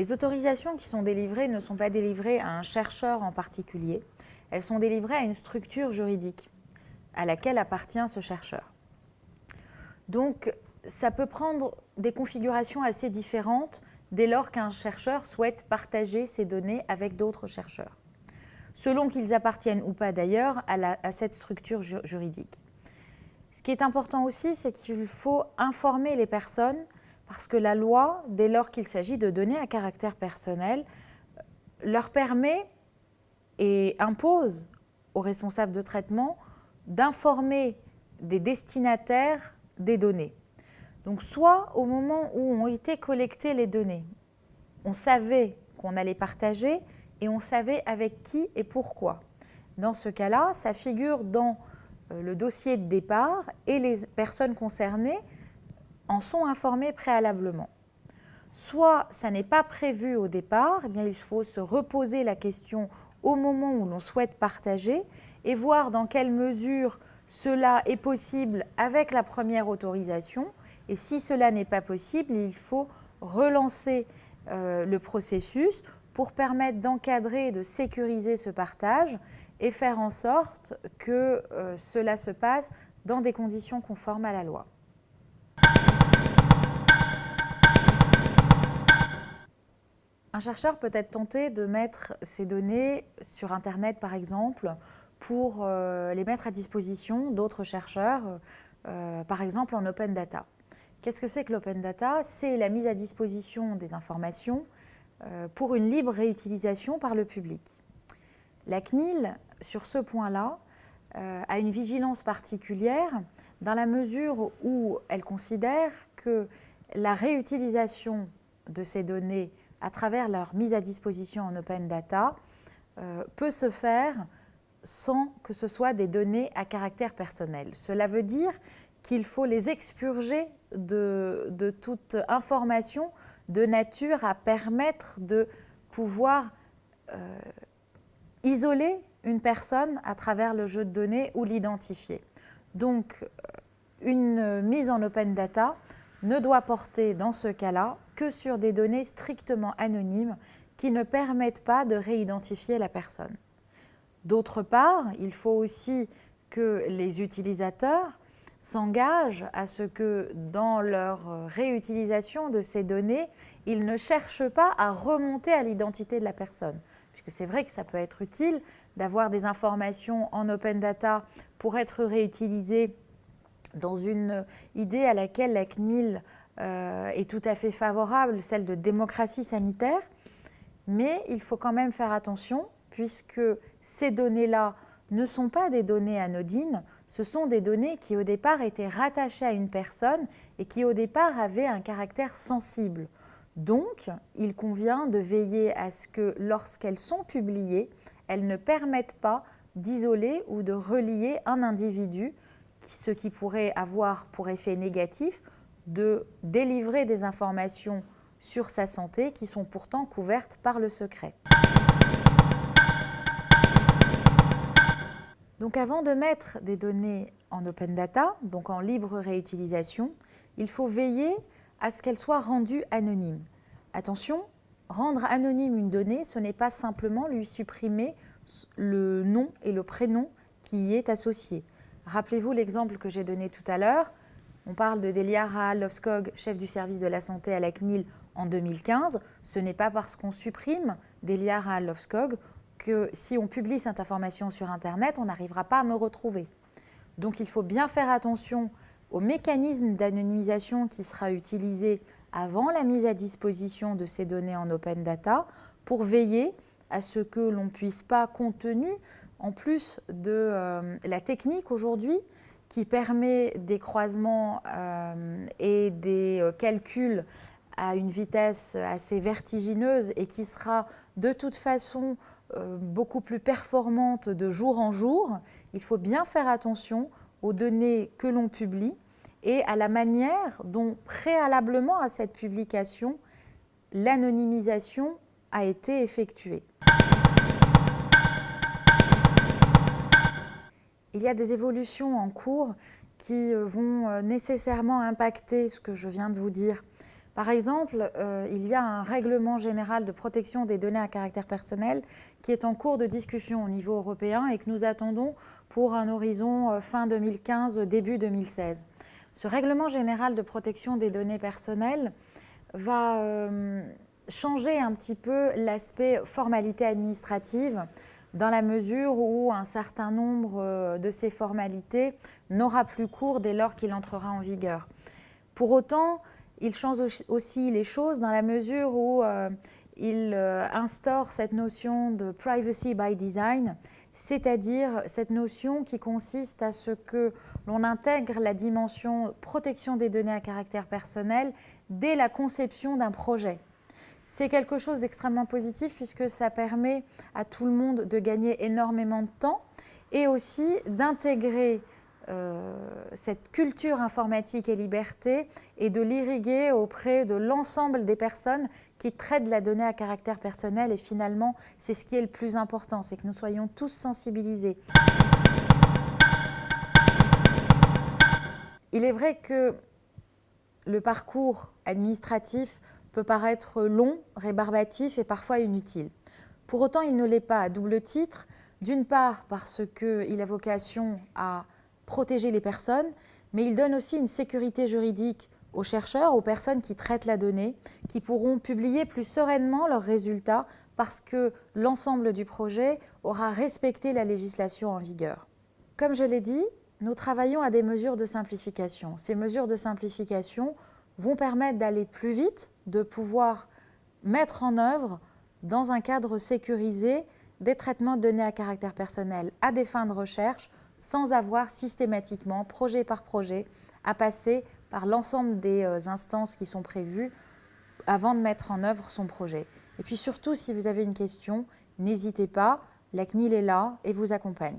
Les autorisations qui sont délivrées ne sont pas délivrées à un chercheur en particulier, elles sont délivrées à une structure juridique à laquelle appartient ce chercheur. Donc, ça peut prendre des configurations assez différentes dès lors qu'un chercheur souhaite partager ses données avec d'autres chercheurs, selon qu'ils appartiennent ou pas d'ailleurs à, cette structure juridique. Ce qui est important aussi, c'est qu'il faut informer les personnes parce que la loi, dès lors qu'il s'agit de données à caractère personnel, leur permet et impose aux responsables de traitement d'informer des destinataires des données. Donc soit au moment où ont été collectées les données, on savait qu'on allait partager et on savait avec qui et pourquoi. Dans ce cas-là, ça figure dans euh, le dossier de départ et les personnes concernées en sont informés préalablement. Soit ça n'est pas prévu au départ, eh bien il faut se reposer la question au moment où l'on souhaite partager et voir dans quelle mesure cela est possible avec la première autorisation. Et si cela n'est pas possible, il faut relancer euh, le processus pour permettre d'encadrer et de sécuriser ce partage et faire en sorte que euh, cela se passe dans des conditions conformes à la loi. Un chercheur peut être tenté de mettre ses données sur Internet, par exemple, pour euh, les mettre à disposition d'autres chercheurs, par exemple en open data. Qu'est-ce que c'est que l'open data? C'est la mise à disposition des informations euh, pour une libre réutilisation par le public. La CNIL, sur ce point-là, a une vigilance particulière dans la mesure où elle considère que la réutilisation de ces données à travers leur mise à disposition en open data, euh, peut se faire sans que ce soit des données à caractère personnel. Cela veut dire qu'il faut les expurger de, toute information de nature à permettre de pouvoir euh, isoler une personne à travers le jeu de données ou l'identifier. Donc, euh, une mise en open data ne doit porter dans ce cas-là que sur des données strictement anonymes qui ne permettent pas de réidentifier la personne. D'autre part, il faut aussi que les utilisateurs s'engagent à ce que dans leur réutilisation de ces données, ils ne cherchent pas à remonter à l'identité de la personne. Puisque c'est vrai que ça peut être utile d'avoir des informations en open data pour être réutilisées dans une idée à laquelle la CNIL euh, est tout à fait favorable, celle de démocratie sanitaire, mais il faut quand même faire attention puisque ces données-là ne sont pas des données anodines, ce sont des données qui au départ étaient rattachées à une personne et qui au départ avaient un caractère sensible. Donc, il convient de veiller à ce que lorsqu'elles sont publiées, elles ne permettent pas d'isoler ou de relier un individu ce qui pourrait avoir pour effet négatif de délivrer des informations sur sa santé qui sont pourtant couvertes par le secret. Donc avant de mettre des données en open data, donc en libre réutilisation, il faut veiller à ce qu'elles soient rendues anonymes. Attention, rendre anonyme une donnée, ce n'est pas simplement lui supprimer le nom et le prénom qui y est associé. Rappelez-vous l'exemple que j'ai donné tout à l'heure. On parle de Delia Rahal-Lovskog, chef du service de la santé à la CNIL en 2015. Ce n'est pas parce qu'on supprime Delia Rahal-Lovskog que si on publie cette information sur Internet, on n'arrivera pas à me retrouver. Donc il faut bien faire attention au mécanisme d'anonymisation qui sera utilisé avant la mise à disposition de ces données en open data pour veiller à ce que l'on ne puisse pas, compte tenu en plus de euh, la technique aujourd'hui qui permet des croisements euh, et des euh, calculs à une vitesse assez vertigineuse et qui sera de toute façon euh, beaucoup plus performante de jour en jour, il faut bien faire attention aux données que l'on publie et à la manière dont préalablement à cette publication, l'anonymisation a été effectuée. Il y a des évolutions en cours qui euh, vont euh, nécessairement impacter ce que je viens de vous dire. Par exemple, euh, il y a un règlement général de protection des données à caractère personnel qui est en cours de discussion au niveau européen et que nous attendons pour un horizon fin 2015, début 2016. Ce règlement général de protection des données personnelles va changer un petit peu l'aspect formalité administrative dans la mesure où un certain nombre euh, de ces formalités n'aura plus cours dès lors qu'il entrera en vigueur. Pour autant, il change aussi les choses dans la mesure où euh, il euh, instaure cette notion de privacy by design, c'est-à-dire cette notion qui consiste à ce que l'on intègre la dimension protection des données à caractère personnel dès la conception d'un projet. C'est quelque chose d'extrêmement positif puisque ça permet à tout le monde de gagner énormément de temps et aussi d'intégrer euh, cette culture informatique et liberté et de l'irriguer auprès de l'ensemble des personnes qui traitent la donnée à caractère personnel et finalement c'est ce qui est le plus important, c'est que nous soyons tous sensibilisés. Il est vrai que le parcours administratif peut paraître long, rébarbatif et parfois inutile. Pour autant, il ne l'est pas à double titre. D'une part, parce qu'il a vocation à protéger les personnes, mais il donne aussi une sécurité juridique aux chercheurs, aux personnes qui traitent la donnée, qui pourront publier plus sereinement leurs résultats parce que l'ensemble du projet aura respecté la législation en vigueur. Comme je l'ai dit, nous travaillons à des mesures de simplification. Ces mesures de simplification vont permettre d'aller plus vite, de pouvoir mettre en œuvre dans un cadre sécurisé des traitements de données à caractère personnel à des fins de recherche sans avoir systématiquement, projet par projet, à passer par l'ensemble des euh, instances qui sont prévues avant de mettre en œuvre son projet. Et puis surtout, si vous avez une question, n'hésitez pas, la CNIL est là et vous accompagne.